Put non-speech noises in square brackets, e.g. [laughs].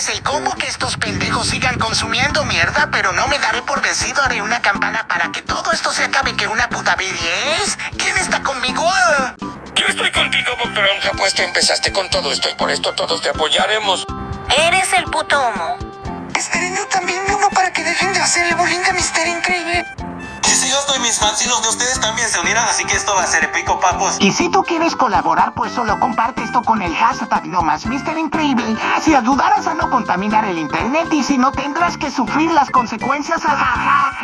es el combo que estos pendejos sigan consumiendo mierda, pero no me daré por vencido, haré una campana para que todo esto se acabe que una puta B10. ¿Quién está conmigo? Yo estoy contigo, Bocronja, pues tú empezaste con todo esto y por esto todos te apoyaremos. Eres el puto humo. Esperen, yo también me uno para que dejen de hacer el bullying a Mister Increíble. Mis los de ustedes también se unirán, así que esto va a ser épico, papos. Y si tú quieres colaborar, pues solo comparte esto con el hashtag no más Mister Increíble. Así ayudarás a no contaminar el internet y si no tendrás que sufrir las consecuencias. [laughs] Ajaja.